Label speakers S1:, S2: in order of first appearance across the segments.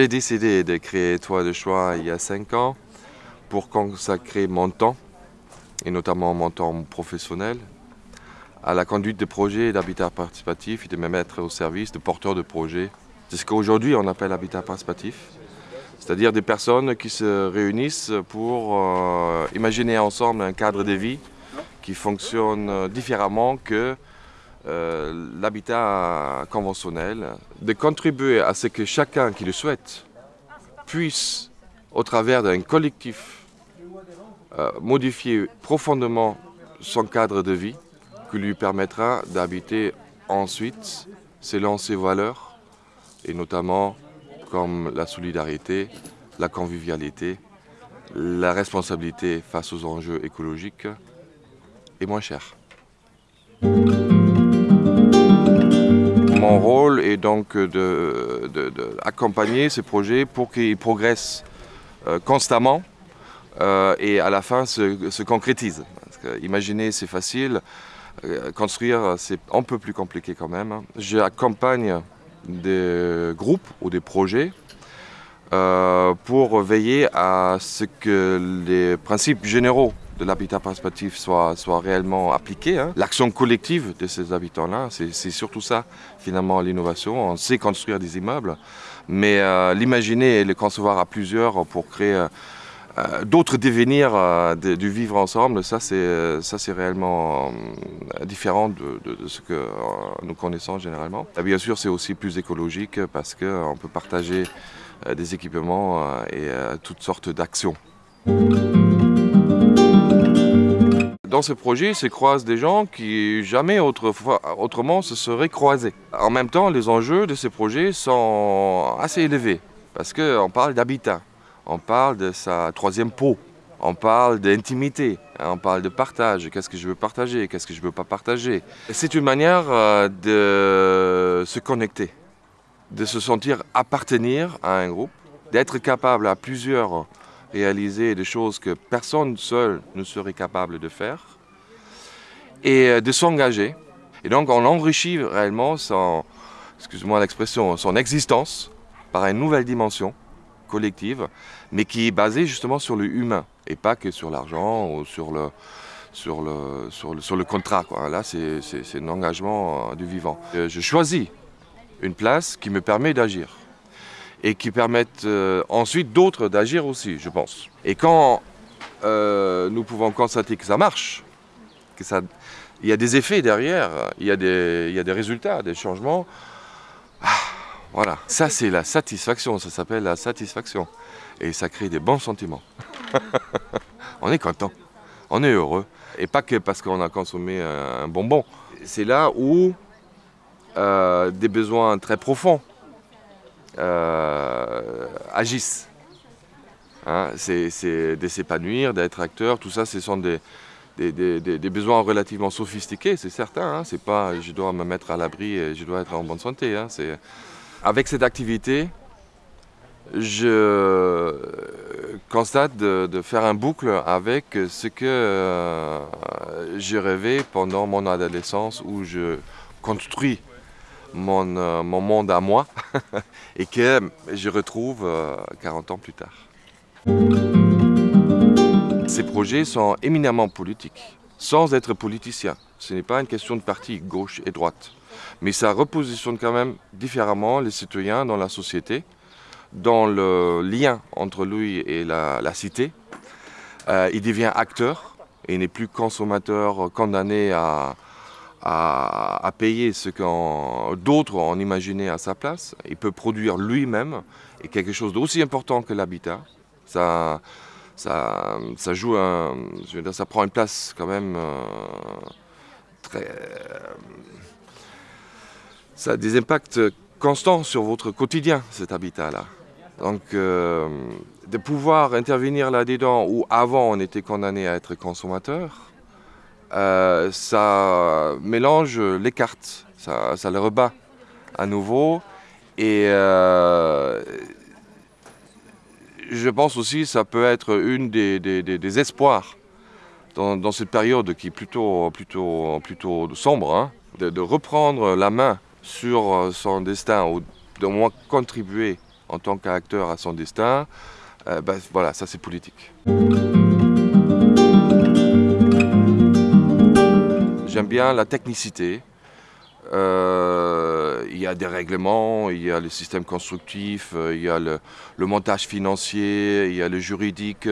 S1: J'ai décidé de créer Toit de choix il y a 5 ans pour consacrer mon temps, et notamment mon temps professionnel, à la conduite de projets d'habitat participatif et de me mettre au service de porteurs de projets. C'est ce qu'aujourd'hui on appelle habitat participatif, c'est-à-dire des personnes qui se réunissent pour euh, imaginer ensemble un cadre de vie qui fonctionne différemment que euh, l'habitat conventionnel, de contribuer à ce que chacun qui le souhaite puisse, au travers d'un collectif, euh, modifier profondément son cadre de vie, qui lui permettra d'habiter ensuite selon ses valeurs, et notamment comme la solidarité, la convivialité, la responsabilité face aux enjeux écologiques et moins cher. Mon rôle est donc d'accompagner ces projets pour qu'ils progressent euh, constamment euh, et à la fin se, concrétisent. imaginer c'est facile, euh, construire c'est un peu plus compliqué quand même. J'accompagne des groupes ou des projets pour veiller à ce que les principes généraux de l'habitat participatif soit, soit réellement appliqué. Hein. L'action collective de ces habitants-là, c'est surtout ça, finalement, l'innovation. On sait construire des immeubles, mais euh, l'imaginer et le concevoir à plusieurs pour créer euh, euh, d'autres devenirs du vivre ensemble, ça c'est réellement différent de, ce que nous connaissons généralement. bien sûr, c'est aussi plus écologique parce qu'on peut partager des équipements et toutes sortes d'actions. Dans ce projet se croisent des gens qui jamais autrement se seraient croisés. En même temps, les enjeux de ces projets sont assez élevés parce qu'on parle d'habitat, on parle de sa troisième peau, on parle d'intimité, on parle de partage, qu'est-ce que je veux partager, qu'est-ce que je ne veux pas partager? C'est une manière euh, de se connecter, de se sentir appartenir à un groupe, d'être capable à plusieurs réaliser des choses que personne seul ne serait capable de faire et euh, de s'engager. Et donc on enrichit réellement son, excuse-moi l'expression, son existence par une nouvelle dimension collective, mais qui est basée justement sur le humain et pas que sur l'argent ou sur le, sur le, sur le, sur le contrat. Quoi. Là, c'est un engagement euh, du vivant. Euh, je choisis une place qui me permet d'agir et qui permettent euh, ensuite d'autres d'agir aussi, je pense. Et quand euh, nous pouvons constater que ça marche, que ça, il y a des effets derrière, il y a des, il y a des résultats, des changements, ah, voilà, ça c'est la satisfaction, ça s'appelle la satisfaction. Et ça crée des bons sentiments. on est content, on est heureux. Et pas que parce qu'on a consommé un bonbon. C'est là où euh, des besoins très profonds euh, agissent. Hein, c'est de s'épanouir, d'être acteur, tout ça, ce sont des, besoins relativement sophistiqués, c'est certain. Hein, c'est pas je dois me mettre à l'abri et je dois être en bonne santé. Hein, avec cette activité, je constate de, faire un boucle avec ce que euh, j'ai rêvé pendant mon adolescence où je construis mon, mon monde à moi et que je retrouve 40 euh, ans plus tard. Ces projets sont éminemment politiques, sans être politiciens. Ce n'est pas une question de parti gauche et droite. Mais ça repositionne quand même différemment les citoyens dans la société, dans le lien entre lui et la, cité. Euh, il devient acteur et n'est plus consommateur condamné à, à, payer ce que d'autres ont imaginé à sa place. Il peut produire lui-même et quelque chose d'aussi important que l'habitat. Ça, ça, ça, joue je veux dire, ça prend une place quand même euh, très. Euh, ça a des impacts constants sur votre quotidien, cet habitat-là. Donc, euh, de pouvoir intervenir là-dedans où avant on était condamné à être consommateur, euh, ça mélange les cartes, ça, les rebat à nouveau. Et euh, je pense aussi que ça peut être une des, espoirs dans, cette période qui est plutôt, plutôt, plutôt sombre, hein, de, reprendre la main sur son destin ou de moins contribuer en tant qu'acteur à son destin, euh, ben, voilà, ça c'est politique. J'aime bien la technicité. Euh, il y a des règlements, il y a le système constructif, euh, il y a le, montage financier, il y a le juridique.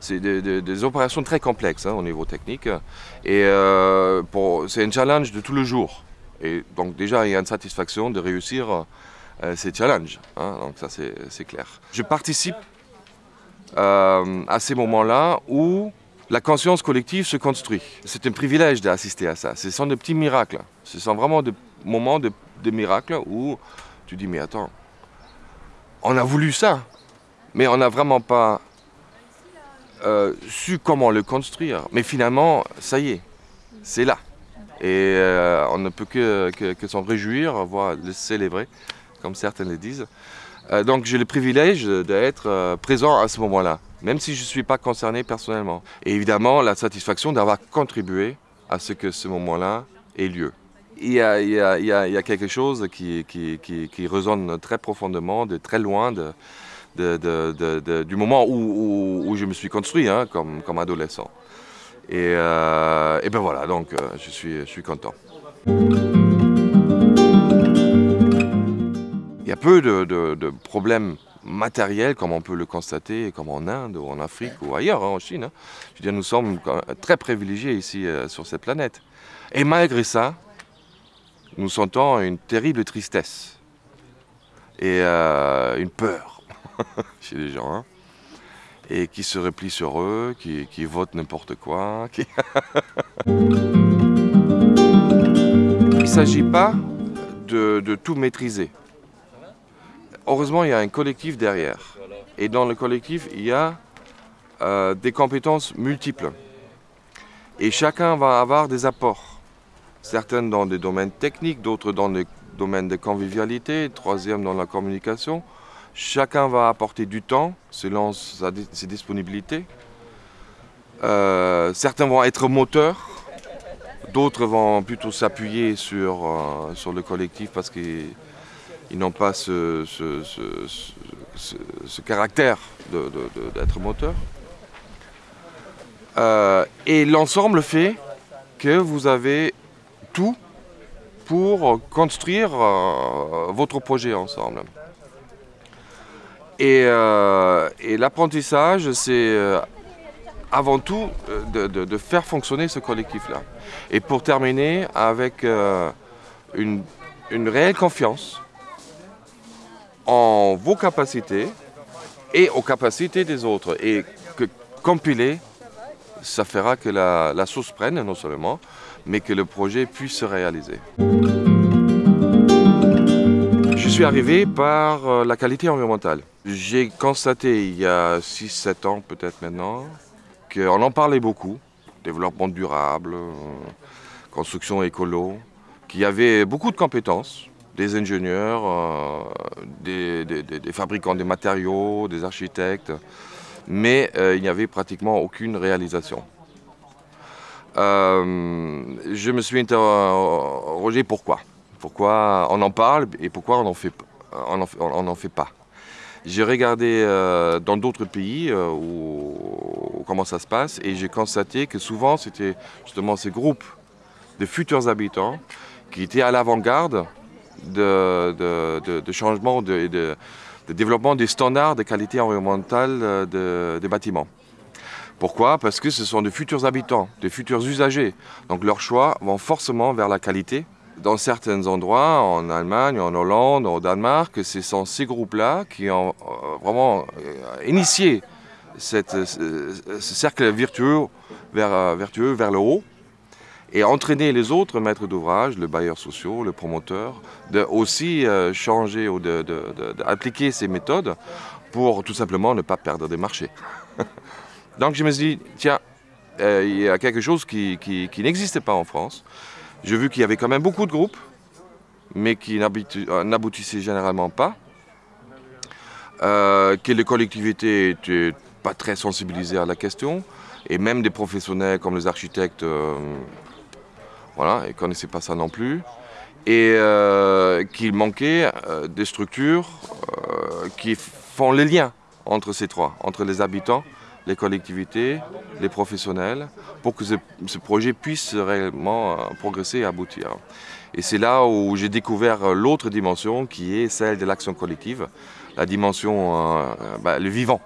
S1: C'est des, opérations très complexes hein, au niveau technique. Et c'est un challenge de tout le jour. Et donc déjà, il y a une satisfaction de réussir ces challenges. Hein, donc ça, c'est clair. Je participe euh, à ces moments-là où la conscience collective se construit. C'est un privilège d'assister à ça. Ce sont des petits miracles. Ce sont vraiment des moments de, miracles où tu dis, mais attends, on a voulu ça, mais on n'a vraiment pas euh, su comment le construire. Mais finalement, ça y est, c'est là. Et euh, on ne peut que, que s'en réjouir, voire le célébrer, comme certains le disent. Euh, donc j'ai le privilège d'être euh, présent à ce moment-là, même si je ne suis pas concerné personnellement. Et évidemment, la satisfaction d'avoir contribué à ce que ce moment-là ait lieu. Il y, a, quelque chose qui, résonne très profondément, de très loin du moment où, je me suis construit hein, comme, adolescent. Et, euh, ben voilà, donc suis, je suis content. A peu de, problèmes matériels comme on peut le constater, comme en Inde ou en Afrique ou ailleurs, hein, en Chine. Hein. Je veux dire, nous sommes très privilégiés ici euh, sur cette planète. Et malgré ça, nous sentons une terrible tristesse et euh, une peur chez les gens. Hein. et qui se replient sur eux, qui, votent n'importe quoi. Il ne s'agit pas de tout maîtriser heureusement, il y a un collectif derrière. Et dans le collectif, il y a euh, des compétences multiples. Et chacun va avoir des apports. Certains dans des domaines techniques, d'autres dans les domaines de convivialité, troisième dans la communication. Chacun va apporter du temps selon ses disponibilités. Euh, certains vont être moteurs, d'autres vont plutôt s'appuyer sur, euh, sur le collectif parce qu'ils ils n'ont pas ce, caractère d'être moteur. Euh, et l'ensemble fait que vous avez tout pour construire euh, votre projet ensemble. Et, euh, l'apprentissage, c'est avant tout de, faire fonctionner ce collectif-là. Et pour terminer avec une réelle confiance en vos capacités et aux capacités des autres. Et que compiler, ça fera que la, la sauce prenne non seulement, mais que le projet puisse se réaliser. Je suis arrivé par euh, la qualité environnementale. J'ai constaté il y a 6-7 ans peut-être maintenant qu'on en parlait beaucoup, développement durable, euh, construction écolo, qu'il y avait beaucoup de compétences, des ingénieurs, euh, des, fabricants de matériaux, des architectes, mais euh, il n'y avait pratiquement aucune réalisation. Euh, je me suis interrogé pourquoi. Pourquoi on en parle et pourquoi on n'en fait, on fait, pas. J'ai regardé dans d'autres pays comment ça se passe et j'ai constaté que souvent c'était justement ces groupes de futurs habitants qui étaient à l'avant-garde de, changement, de, de, développement des standards de qualité environnementale euh, des bâtiments. Pourquoi? Parce que ce sont de futurs habitants, de futurs usagers. Donc leurs choix vont forcément vers la qualité. Dans certains endroits, en Allemagne, en Hollande, au Danemark, ce sont ces groupes-là qui ont euh, vraiment euh, initié ce cercle vertueux vers, vertueux vers le haut et entraîner les autres maîtres d'ouvrage, le bailleur social, le promoteur, de aussi euh, changer ou d'appliquer ces méthodes pour tout simplement ne pas perdre des marchés. Donc je me suis dit, tiens, euh, il y a quelque chose qui, n'existait pas en France. J'ai vu qu'il y avait quand même beaucoup de groupes, mais qui euh, n'aboutissaient généralement pas, que les collectivités n'étaient pas très sensibilisées à la question, et même des professionnels comme les architectes voilà, ils ne connaissaient pas ça non plus. et euh, qu'il manquait euh, des structures euh, qui font les liens entre ces trois, entre les habitants, les collectivités, les professionnels, pour que ce, projet puisse réellement progresser et aboutir. Et c'est là où j'ai découvert l'autre dimension qui est celle de l'action collective, la dimension, bah, le vivant.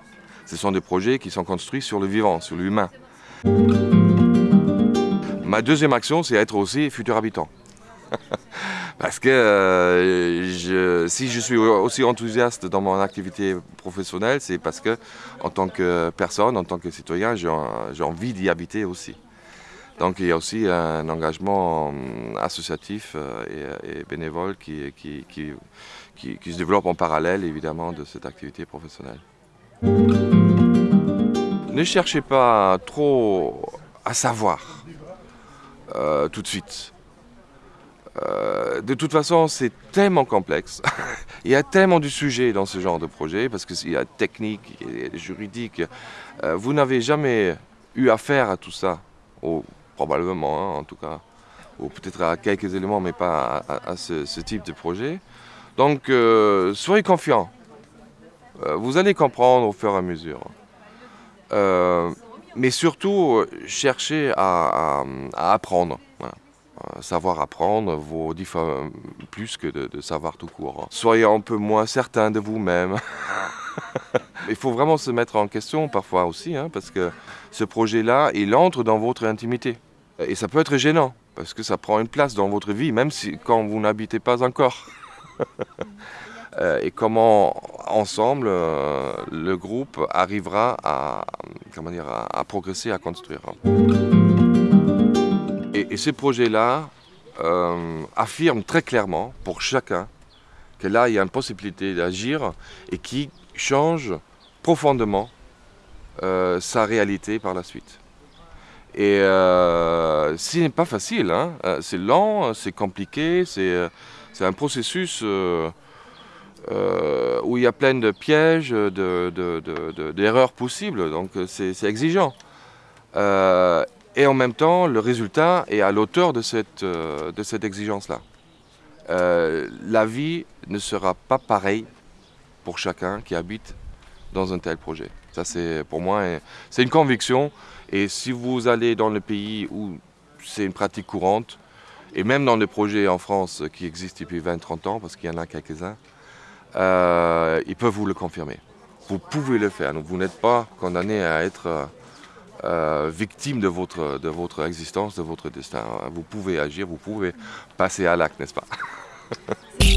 S1: Ce sont des projets qui sont construits sur le vivant, sur l'humain. Ma deuxième action, c'est être aussi futur habitant. Parce que euh, si je suis aussi enthousiaste dans mon activité professionnelle, c'est parce que en tant que personne, en tant que citoyen, j'ai envie d'y habiter aussi. Donc il y a aussi un engagement euh, associatif euh, et, bénévole qui, qui, se développe en parallèle évidemment de cette activité professionnelle. Ne cherchez pas trop à savoir euh, tout de suite. Euh, de toute façon, c'est tellement complexe. il y a tellement de sujets dans ce genre de projet, parce qu'il y a technique, il y a juridique. Euh, vous n'avez jamais eu affaire à tout ça, ou probablement hein, en tout cas, ou peut-être à quelques éléments, mais pas à, ce, type de projet. Donc, soyez confiants. Vous allez comprendre au fur et à mesure. Euh, mais surtout, cherchez à, à, apprendre. Voilà. Savoir apprendre vaut dix fois plus que de, savoir tout court. Soyez un peu moins certain de vous-même. il faut vraiment se mettre en question parfois aussi, hein, parce que ce projet-là, il entre dans votre intimité. Et ça peut être gênant, parce que ça prend une place dans votre vie, même quand vous n'habitez pas encore. et comment ensemble euh, le groupe arrivera à, comment dire, à, progresser, à construire. Et, ces projets-là euh, affirment très clairement pour chacun que là il y a une possibilité d'agir et qui change profondément euh, sa réalité par la suite. Et euh, ce n'est pas facile, hein. c'est lent, c'est compliqué, c'est un processus euh, où il y a plein de pièges, d'erreurs de, de, possibles, donc c'est exigeant. Euh, et en même temps, le résultat est à l'auteur de cette, euh, cette exigence-là. La vie ne sera pas pareille pour chacun qui habite dans un tel projet. Ça, c'est pour moi, c'est une conviction. Et si vous allez dans le pays où c'est une pratique courante, et même dans les projets en France qui existent depuis 20-30 ans, parce qu'il y en a quelques-uns, euh, ils peuvent vous le confirmer. Vous pouvez le faire, donc vous n'êtes pas condamné à être euh, victime de votre, de votre existence, de votre destin. Vous pouvez agir, vous pouvez passer à l'acte, n'est-ce pas?